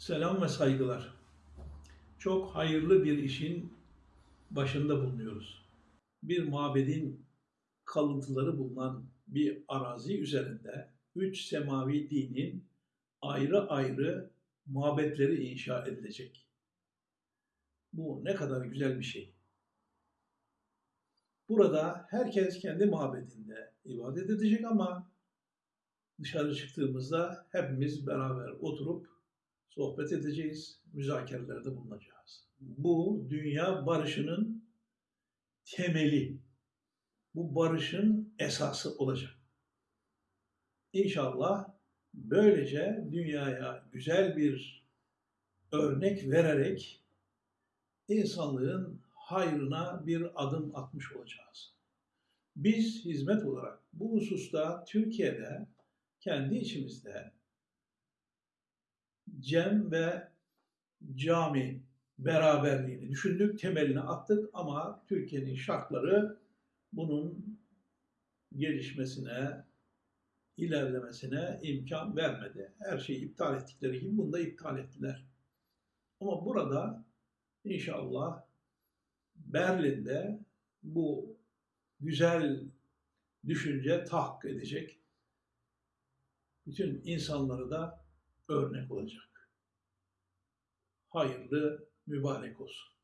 Selam ve saygılar. Çok hayırlı bir işin başında bulunuyoruz. Bir mabedin kalıntıları bulunan bir arazi üzerinde üç semavi dinin ayrı ayrı mabetleri inşa edilecek. Bu ne kadar güzel bir şey. Burada herkes kendi mabedinde ibadet edecek ama dışarı çıktığımızda hepimiz beraber oturup sohbet edeceğiz, müzakerelerde bulunacağız. Bu dünya barışının temeli, bu barışın esası olacak. İnşallah böylece dünyaya güzel bir örnek vererek insanlığın hayrına bir adım atmış olacağız. Biz hizmet olarak bu hususta Türkiye'de kendi içimizde cem ve cami beraberliğini düşündük, temelini attık ama Türkiye'nin şartları bunun gelişmesine, ilerlemesine imkan vermedi. Her şeyi iptal ettikleri gibi bunu da iptal ettiler. Ama burada inşallah Berlin'de bu güzel düşünce tahakkuk edecek. Bütün insanları da örnek olacak. Hayırlı, mübarek olsun.